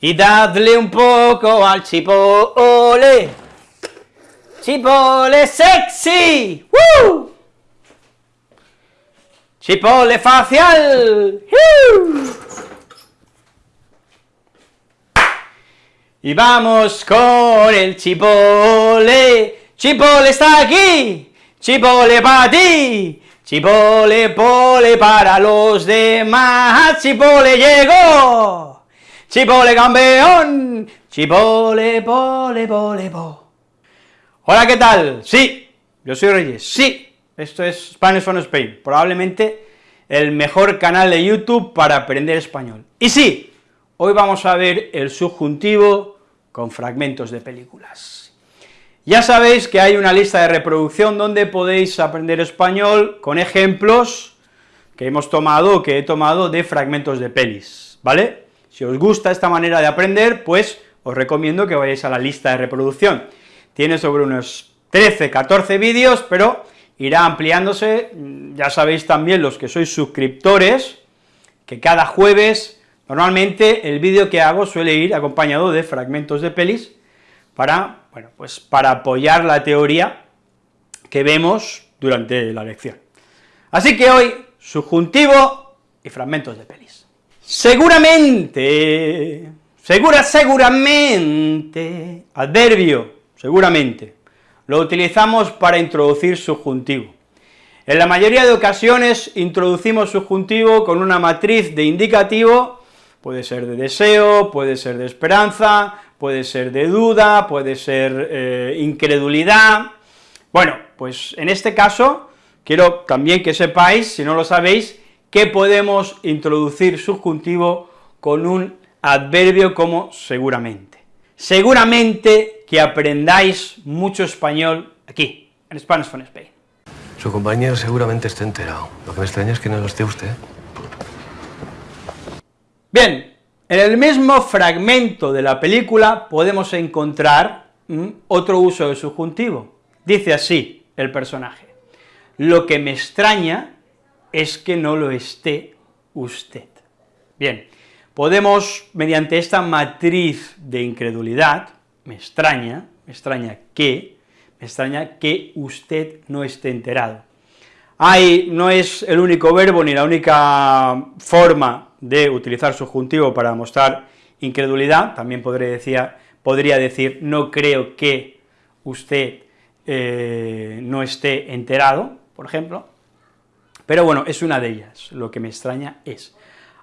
y dadle un poco al chipole. Chipole sexy. ¡Woo! Chipole facial. Y vamos con el chipole. Chipole está aquí. Chipole para ti. Chipole, pole para los demás. Chipole llegó. Chipole campeón. Chipole, pole, pole, po. Hola, ¿qué tal? Sí, yo soy Reyes. Sí, esto es Spanish from Spain. Probablemente el mejor canal de YouTube para aprender español. Y sí, hoy vamos a ver el subjuntivo con fragmentos de películas. Ya sabéis que hay una lista de reproducción donde podéis aprender español con ejemplos que hemos tomado, que he tomado de fragmentos de pelis, ¿vale? Si os gusta esta manera de aprender, pues os recomiendo que vayáis a la lista de reproducción. Tiene sobre unos 13, 14 vídeos, pero irá ampliándose, ya sabéis también los que sois suscriptores, que cada jueves, normalmente el vídeo que hago suele ir acompañado de fragmentos de pelis, para, bueno, pues para apoyar la teoría que vemos durante la lección. Así que hoy, subjuntivo y fragmentos de pelis. Seguramente, segura, seguramente, adverbio, seguramente, lo utilizamos para introducir subjuntivo. En la mayoría de ocasiones introducimos subjuntivo con una matriz de indicativo, puede ser de deseo, puede ser de esperanza, puede ser de duda, puede ser eh, incredulidad. Bueno, pues en este caso, quiero también que sepáis, si no lo sabéis, que podemos introducir subjuntivo con un adverbio como seguramente. Seguramente que aprendáis mucho español aquí, en Spanish from Spain. Su compañero seguramente esté enterado. Lo que me extraña es que no lo esté usted. Bien, en el mismo fragmento de la película podemos encontrar otro uso de subjuntivo. Dice así el personaje, lo que me extraña es que no lo esté usted. Bien, podemos, mediante esta matriz de incredulidad, me extraña, me extraña que, me extraña que usted no esté enterado. Hay, no es el único verbo ni la única forma de utilizar subjuntivo para mostrar incredulidad, también podría decir, podría decir no creo que usted eh, no esté enterado, por ejemplo, pero bueno, es una de ellas, lo que me extraña es.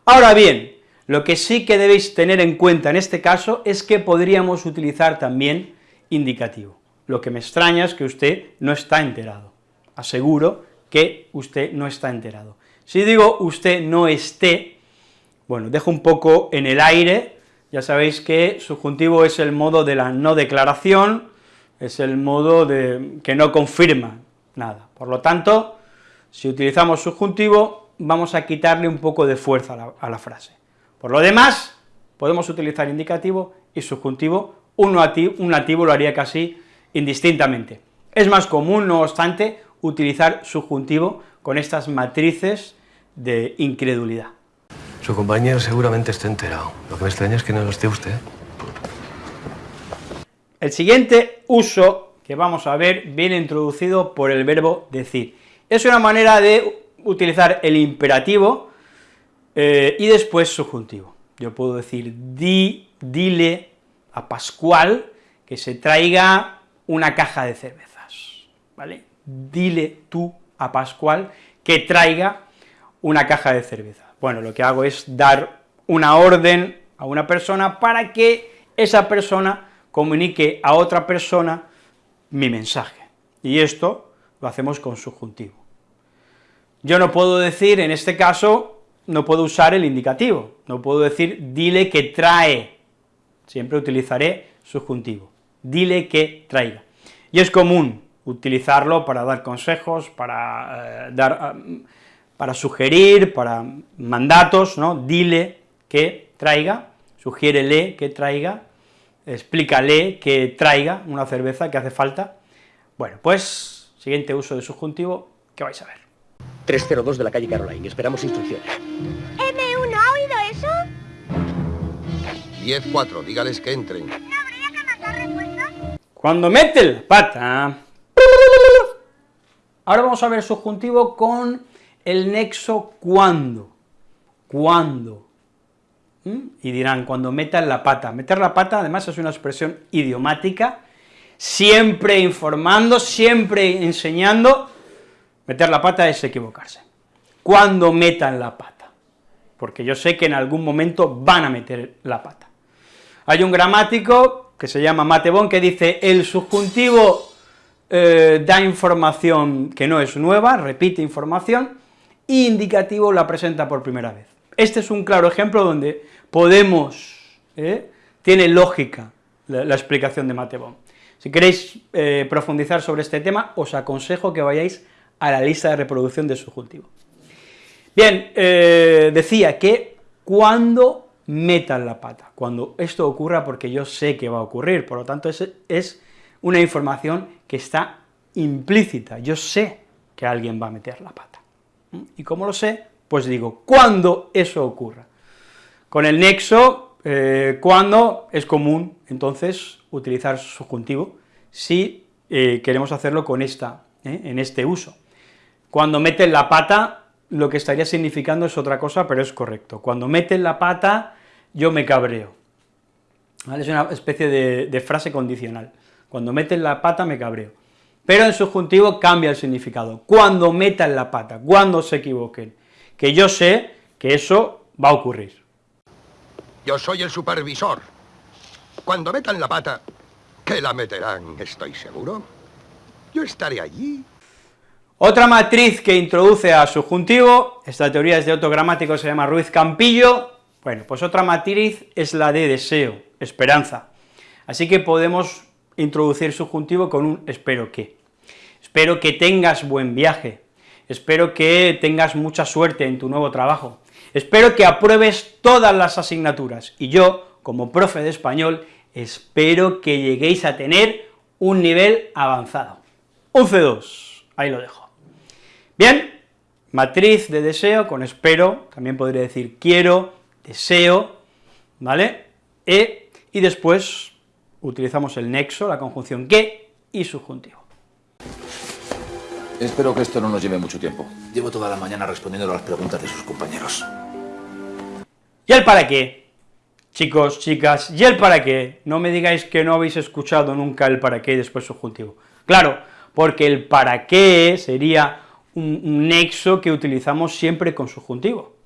Ahora bien, lo que sí que debéis tener en cuenta en este caso es que podríamos utilizar también indicativo. Lo que me extraña es que usted no está enterado. Aseguro que usted no está enterado. Si digo usted no esté, bueno, dejo un poco en el aire, ya sabéis que subjuntivo es el modo de la no declaración, es el modo de que no confirma nada. Por lo tanto, si utilizamos subjuntivo, vamos a quitarle un poco de fuerza a la, a la frase. Por lo demás, podemos utilizar indicativo y subjuntivo, un nativo, un nativo lo haría casi indistintamente. Es más común, no obstante, utilizar subjuntivo con estas matrices de incredulidad. Su compañero seguramente esté enterado. Lo que me extraña es que no lo esté usted. El siguiente uso que vamos a ver viene introducido por el verbo decir. Es una manera de utilizar el imperativo eh, y después subjuntivo. Yo puedo decir, di, dile a Pascual que se traiga una caja de cervezas, ¿vale? Dile tú a Pascual que traiga una caja de cervezas. Bueno, lo que hago es dar una orden a una persona para que esa persona comunique a otra persona mi mensaje, y esto lo hacemos con subjuntivo. Yo no puedo decir, en este caso, no puedo usar el indicativo, no puedo decir dile que trae, siempre utilizaré subjuntivo, dile que traiga. Y es común utilizarlo para dar consejos, para eh, dar para sugerir, para mandatos, ¿no? Dile que traiga, sugiérele que traiga, explícale que traiga una cerveza que hace falta. Bueno, pues, siguiente uso de subjuntivo, ¿qué vais a ver? 302 de la calle Caroline, esperamos instrucciones. ¿M1 ha oído eso? 10-4, dígales que entren. Cuando mete la pata... Ahora vamos a ver el subjuntivo con el nexo cuando. ¿Cuándo? ¿Mm? Y dirán, cuando metan la pata. Meter la pata, además, es una expresión idiomática, siempre informando, siempre enseñando, meter la pata es equivocarse. Cuando metan la pata, porque yo sé que en algún momento van a meter la pata. Hay un gramático que se llama Matebón que dice, el subjuntivo eh, da información que no es nueva, repite información, y indicativo la presenta por primera vez. Este es un claro ejemplo donde podemos, ¿eh? tiene lógica la, explicación de Matebón. Si queréis eh, profundizar sobre este tema, os aconsejo que vayáis a la lista de reproducción de subjuntivo. Bien, decía que cuando metan la pata, cuando esto ocurra porque yo sé que va a ocurrir, por lo tanto es, es una información que está implícita, yo sé que alguien va a meter la pata. ¿Mm? ¿Y cómo lo sé? Pues digo, cuando eso ocurra. Con el nexo, eh, cuando es común, entonces, utilizar subjuntivo, si eh, queremos hacerlo con esta, ¿eh? en este uso. Cuando meten la pata, lo que estaría significando es otra cosa, pero es correcto. Cuando meten la pata, yo me cabreo. Es una especie de, de frase condicional. Cuando meten la pata me cabreo. Pero en subjuntivo cambia el significado. Cuando metan la pata, cuando se equivoquen. Que yo sé que eso va a ocurrir. Yo soy el supervisor. Cuando metan la pata, que la meterán, estoy seguro. Yo estaré allí. Otra matriz que introduce a subjuntivo, esta teoría es de otro gramático, se llama Ruiz Campillo, bueno, pues otra matriz es la de deseo, esperanza. Así que podemos introducir subjuntivo con un espero que. Espero que tengas buen viaje, espero que tengas mucha suerte en tu nuevo trabajo, espero que apruebes todas las asignaturas, y yo, como profe de español, espero que lleguéis a tener un nivel avanzado. Un C2, ahí lo dejo. Bien, matriz de deseo con espero, también podría decir quiero, deseo, ¿vale? E, y después utilizamos el nexo, la conjunción que y subjuntivo. Espero que esto no nos lleve mucho tiempo. Llevo toda la mañana respondiendo a las preguntas de sus compañeros. ¿Y el para qué? Chicos, chicas, ¿y el para qué? No me digáis que no habéis escuchado nunca el para qué y después subjuntivo. Claro, porque el para qué sería un, nexo que utilizamos siempre con subjuntivo.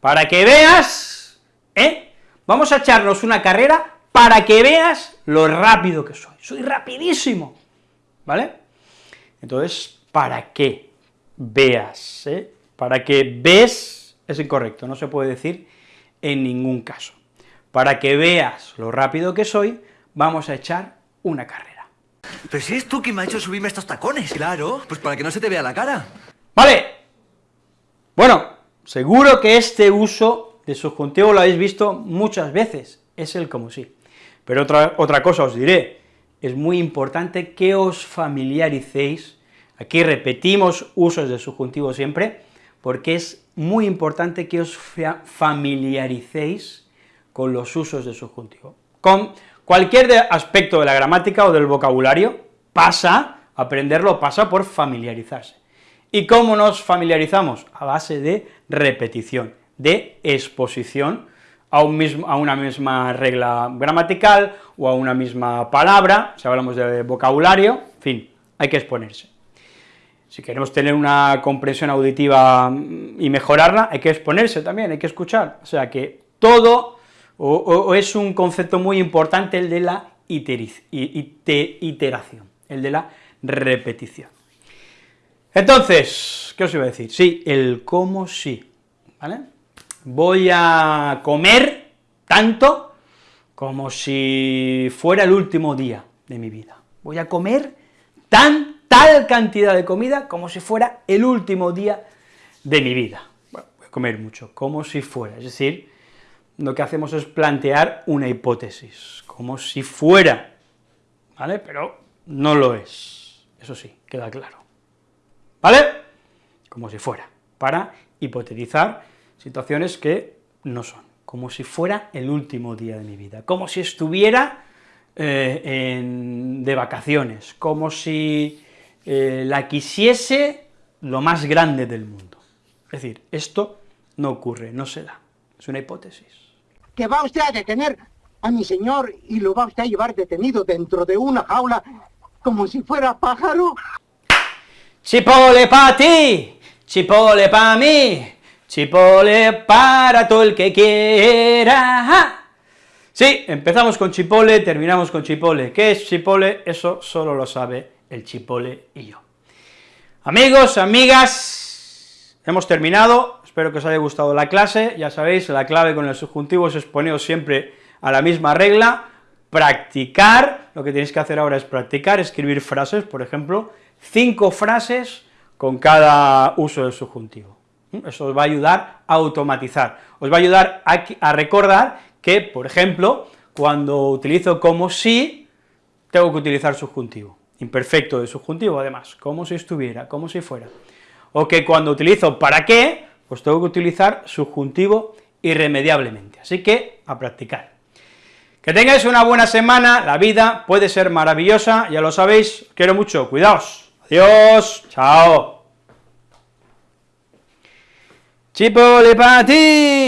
Para que veas, ¿eh? Vamos a echarnos una carrera para que veas lo rápido que soy. Soy rapidísimo, ¿vale? Entonces, para que veas, ¿eh? Para que ves es incorrecto, no se puede decir en ningún caso. Para que veas lo rápido que soy, vamos a echar una carrera. Pero si es tú quien me ha hecho subirme estos tacones. Claro, pues para que no se te vea la cara. Vale. Bueno, seguro que este uso de subjuntivo lo habéis visto muchas veces, es el como sí. Pero otra, otra cosa os diré, es muy importante que os familiaricéis, aquí repetimos usos de subjuntivo siempre, porque es muy importante que os familiaricéis con los usos de subjuntivo. Con cualquier aspecto de la gramática o del vocabulario, pasa, aprenderlo pasa por familiarizarse. ¿Y cómo nos familiarizamos? A base de repetición, de exposición a, una misma regla gramatical o a una misma palabra, si hablamos de vocabulario, en fin, hay que exponerse. Si queremos tener una comprensión auditiva y mejorarla, hay que exponerse también, hay que escuchar, o sea que todo, o, es un concepto muy importante el de la iteración, el de la repetición. Entonces, ¿qué os iba a decir? Sí, el cómo sí, ¿vale? Voy a comer tanto como si fuera el último día de mi vida. Voy a comer tan, tal cantidad de comida como si fuera el último día de mi vida. Bueno, voy a comer mucho, como si fuera, es decir, lo que hacemos es plantear una hipótesis, como si fuera, ¿vale? Pero no lo es, eso sí, queda claro, ¿vale? Como si fuera, para hipotetizar situaciones que no son. como si fuera el último día de mi vida, como si estuviera eh, de vacaciones, como si eh, la quisiese lo más grande del mundo. Es decir, esto no ocurre, no se da, es una hipótesis. Que va usted a detener a mi señor y lo va usted a llevar detenido dentro de una jaula como si fuera pájaro. Chipole para ti, chipole para mí, chipole para todo el que quiera. Sí, empezamos con chipole, terminamos con chipole. ¿Qué es chipole? Eso solo lo sabe el chipole y yo. Amigos, amigas, hemos terminado, espero que os haya gustado la clase, ya sabéis, la clave con el subjuntivo es exponeros siempre a la misma regla, practicar, lo que tenéis que hacer ahora es practicar, escribir frases, por ejemplo, cinco frases con cada uso del subjuntivo. Eso os va a ayudar a automatizar, os va a ayudar a, recordar que, por ejemplo, cuando utilizo como si, tengo que utilizar subjuntivo, imperfecto de subjuntivo además, como si estuviera, como si fuera, o que cuando utilizo para qué, pues tengo que utilizar subjuntivo irremediablemente, así que a practicar. Que tengáis una buena semana, la vida puede ser maravillosa, ya lo sabéis, quiero mucho, cuidaos, adiós, chao. Chipole para ti.